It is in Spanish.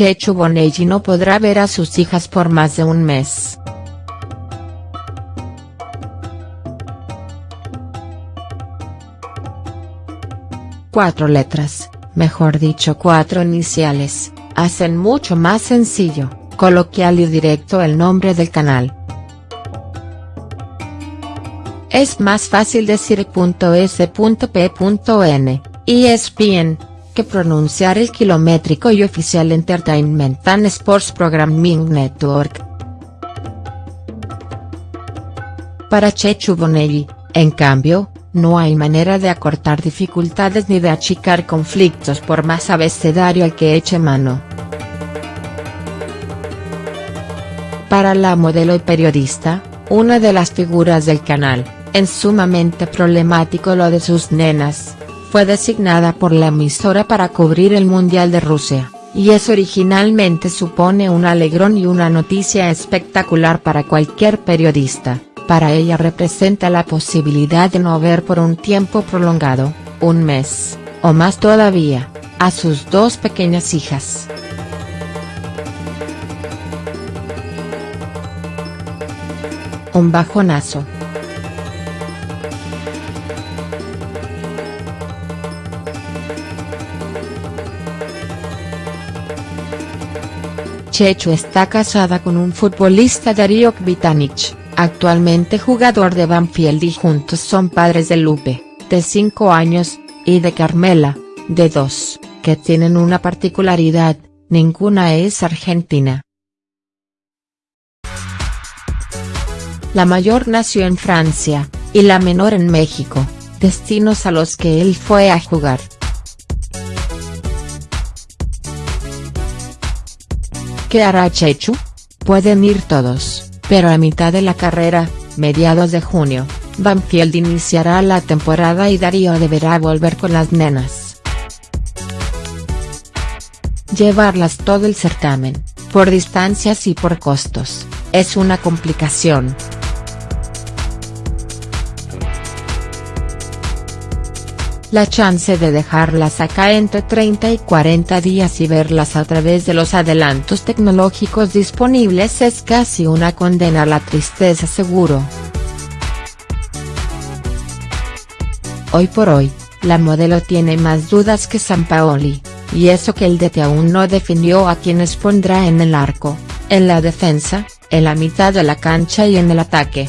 Chechu Bonelli no podrá ver a sus hijas por más de un mes. Cuatro letras, mejor dicho cuatro iniciales, hacen mucho más sencillo, coloquial y directo el nombre del canal. Es más fácil decir .s.p.n, ESPN, que pronunciar el kilométrico y oficial Entertainment and Sports Programming Network. Para Chechu Bonelli, en cambio, no hay manera de acortar dificultades ni de achicar conflictos por más abecedario al que eche mano. Para la modelo y periodista, una de las figuras del canal, en sumamente problemático lo de sus nenas, fue designada por la emisora para cubrir el Mundial de Rusia, y eso originalmente supone un alegrón y una noticia espectacular para cualquier periodista, para ella representa la posibilidad de no ver por un tiempo prolongado, un mes, o más todavía, a sus dos pequeñas hijas. Un bajonazo. Chechu está casada con un futbolista Darío Kvitanich, actualmente jugador de Banfield y juntos son padres de Lupe, de 5 años, y de Carmela, de 2, que tienen una particularidad, ninguna es argentina. La mayor nació en Francia, y la menor en México, destinos a los que él fue a jugar. ¿Qué hará Chechu? Pueden ir todos, pero a mitad de la carrera, mediados de junio, Banfield iniciará la temporada y Darío deberá volver con las nenas. Llevarlas todo el certamen, por distancias y por costos, es una complicación. La chance de dejarlas acá entre 30 y 40 días y verlas a través de los adelantos tecnológicos disponibles es casi una condena a la tristeza seguro. Hoy por hoy, la modelo tiene más dudas que Paoli, y eso que el DT aún no definió a quienes pondrá en el arco, en la defensa, en la mitad de la cancha y en el ataque.